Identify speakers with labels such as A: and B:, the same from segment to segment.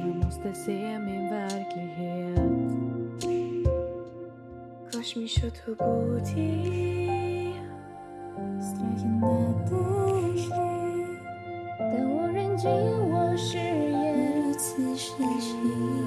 A: Jag måste se min verklighet کاش میشد تو بودی страхи надежды Да оранжевого шея Цвешничный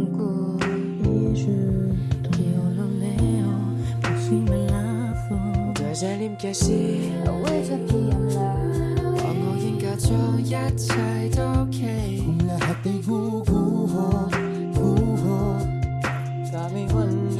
B: don't
C: Tell me one.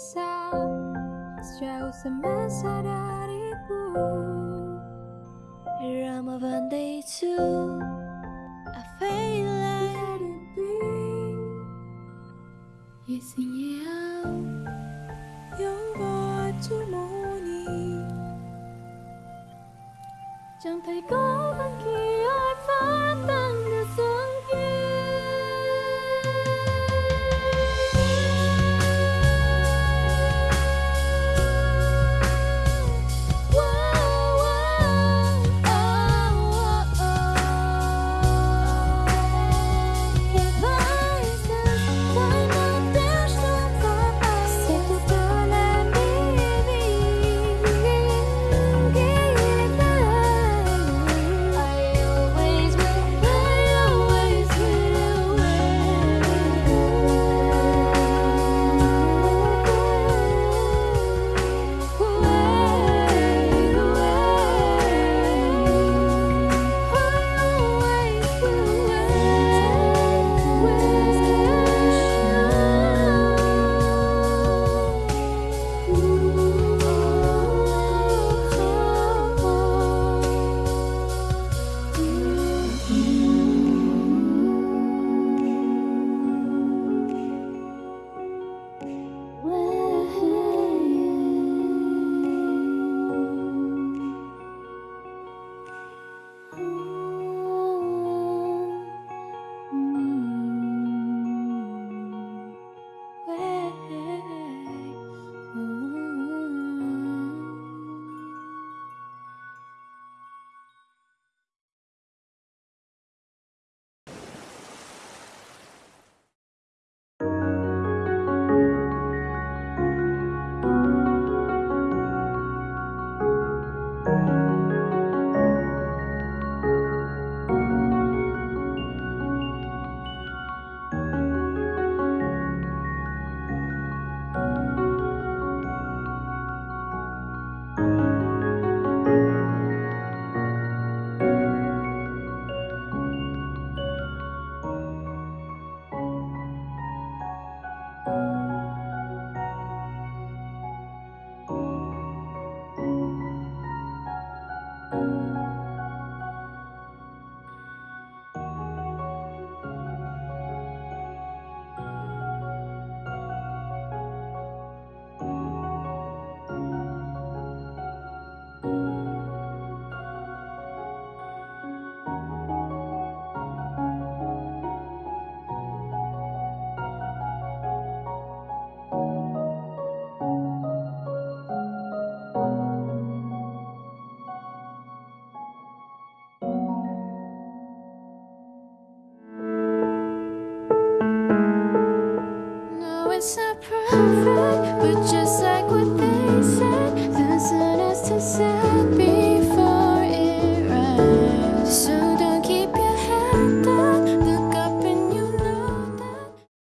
A: bisa Sejauh semasa dariku Here I'm a one day two I feel like Yes, out. But just